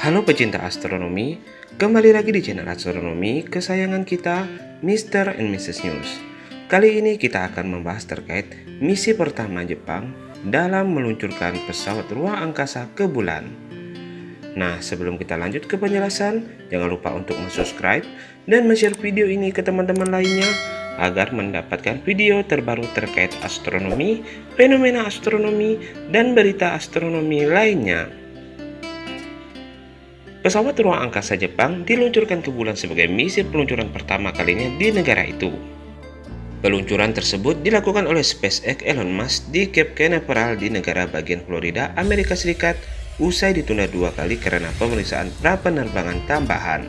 Halo pecinta astronomi, kembali lagi di channel astronomi kesayangan kita, Mr. and Mrs. News. Kali ini kita akan membahas terkait misi pertama Jepang dalam meluncurkan pesawat ruang angkasa ke bulan. Nah, sebelum kita lanjut ke penjelasan, jangan lupa untuk subscribe dan share video ini ke teman-teman lainnya agar mendapatkan video terbaru terkait astronomi, fenomena astronomi, dan berita astronomi lainnya. Pesawat ruang angkasa Jepang diluncurkan ke bulan sebagai misi peluncuran pertama kalinya di negara itu. Peluncuran tersebut dilakukan oleh SpaceX Elon Musk di Cape Canaveral di negara bagian Florida, Amerika Serikat, usai ditunda dua kali karena pemeriksaan pra penerbangan tambahan.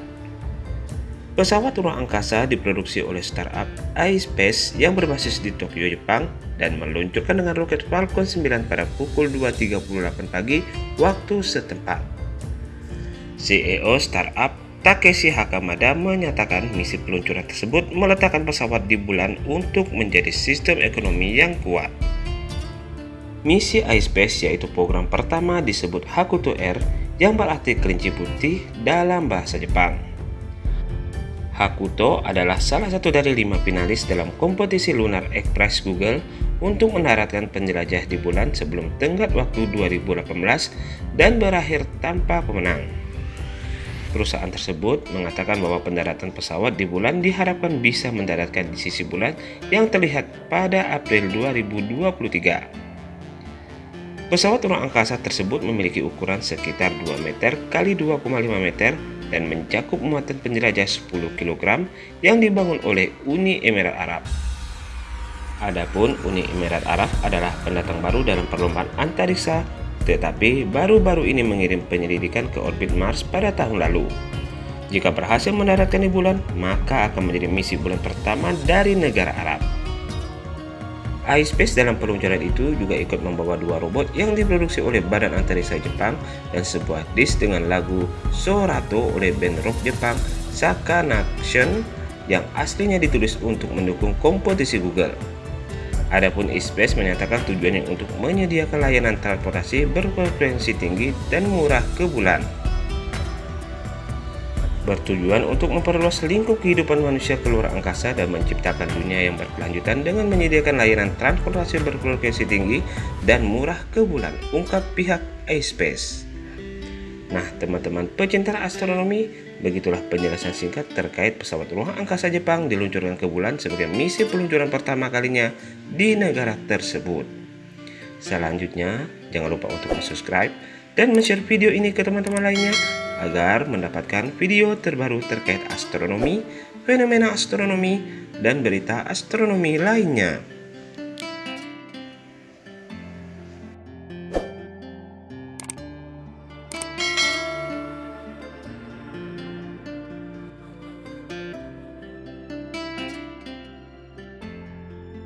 Pesawat ruang angkasa diproduksi oleh startup iSpace yang berbasis di Tokyo, Jepang dan meluncurkan dengan roket Falcon 9 pada pukul 2.38 pagi waktu setempat. CEO startup Takeshi Hakamada menyatakan misi peluncuran tersebut meletakkan pesawat di bulan untuk menjadi sistem ekonomi yang kuat. Misi iSpace yaitu program pertama disebut Hakuto Air yang berarti kelinci putih dalam bahasa Jepang. Hakuto adalah salah satu dari lima finalis dalam kompetisi Lunar Express Google untuk mendaratkan penjelajah di bulan sebelum tenggat waktu 2018 dan berakhir tanpa pemenang. Perusahaan tersebut mengatakan bahwa pendaratan pesawat di bulan diharapkan bisa mendaratkan di sisi bulan yang terlihat pada April 2023. Pesawat ruang angkasa tersebut memiliki ukuran sekitar 2 meter kali 2,5 meter dan mencakup muatan penjelajah 10 kg yang dibangun oleh Uni Emirat Arab. Adapun Uni Emirat Arab adalah pendatang baru dalam perlombaan antariksa tetapi baru-baru ini mengirim penyelidikan ke orbit Mars pada tahun lalu. Jika berhasil mendaratkan di bulan, maka akan menjadi misi bulan pertama dari negara Arab. iSpace dalam peluncuran itu juga ikut membawa dua robot yang diproduksi oleh Badan Antariksa Jepang dan sebuah disk dengan lagu Sorato oleh band rock Jepang Sakanation yang aslinya ditulis untuk mendukung kompetisi Google. Adapun iSpace menyatakan tujuannya untuk menyediakan layanan transportasi berfrekuensi tinggi dan murah ke bulan. Bertujuan untuk memperluas lingkup kehidupan manusia ke luar angkasa dan menciptakan dunia yang berkelanjutan dengan menyediakan layanan transportasi berfrekuensi tinggi dan murah ke bulan, ungkap pihak iSpace. Nah, teman-teman pecinta astronomi, begitulah penjelasan singkat terkait pesawat ruang angkasa Jepang diluncurkan ke bulan sebagai misi peluncuran pertama kalinya di negara tersebut. Selanjutnya, jangan lupa untuk subscribe dan share video ini ke teman-teman lainnya agar mendapatkan video terbaru terkait astronomi, fenomena astronomi, dan berita astronomi lainnya.